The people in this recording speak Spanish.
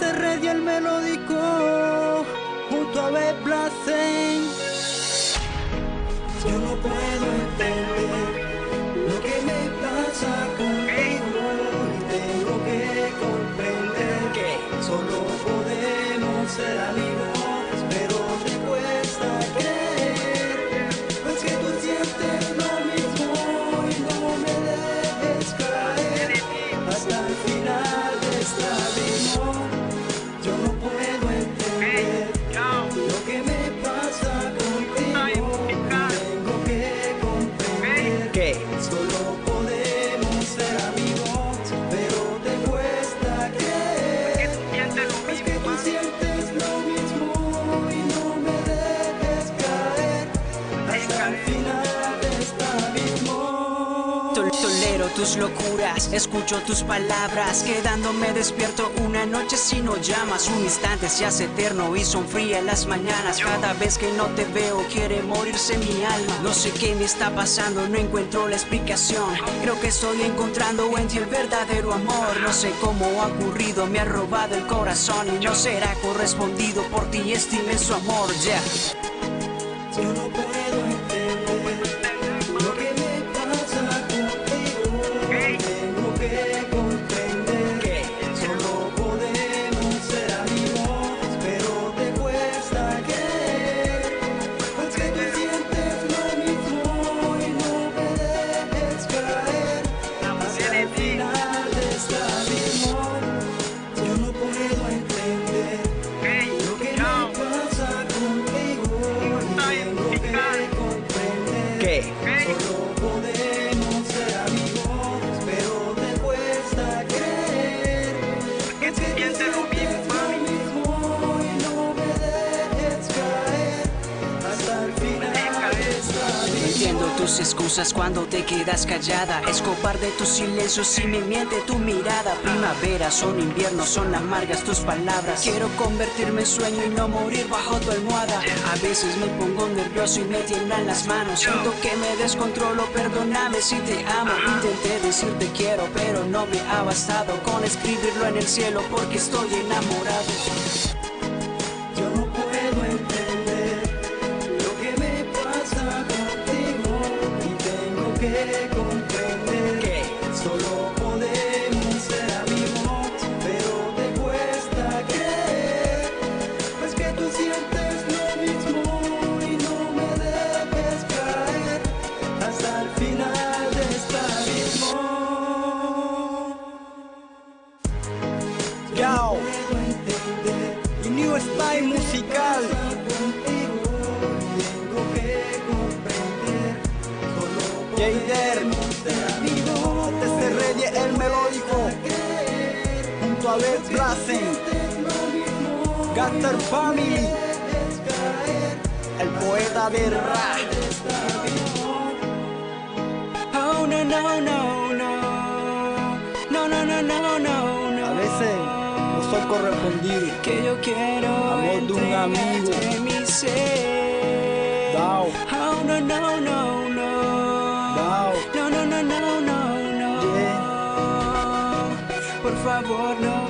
Desde Radio el melódico, junto a Beth Blasen. Yo no puedo entender lo que me pasa contigo. Y tengo que comprender que solo podemos ser amigos, comprender Tolero tus locuras, escucho tus palabras Quedándome despierto una noche si no llamas Un instante se hace eterno y son frías las mañanas Cada vez que no te veo quiere morirse mi alma No sé qué me está pasando, no encuentro la explicación Creo que estoy encontrando en ti el verdadero amor No sé cómo ha ocurrido, me ha robado el corazón Y no será correspondido por ti este inmenso amor, yeah comprender Entiendo tus excusas cuando te quedas callada. Escopar de tus silencios y me miente tu mirada. Primavera, son invierno, son amargas tus palabras. Quiero convertirme en sueño y no morir bajo tu almohada. A veces me pongo nervioso y me tiemblan las manos. Siento que me descontrolo, perdóname si te amo. Intenté decirte quiero, pero no me ha bastado Con escribirlo en el cielo porque estoy enamorado Yao, y New Style musical. Jader, desde Reyes el melódico, junto a Beth mismo Gaster Family, el poeta de rap. Oh no no no correspondido. que yo quiero Amor de un amigo. mi ser. Dao. Oh no no no no. Dao. No no no no no no. Yeah. Por favor no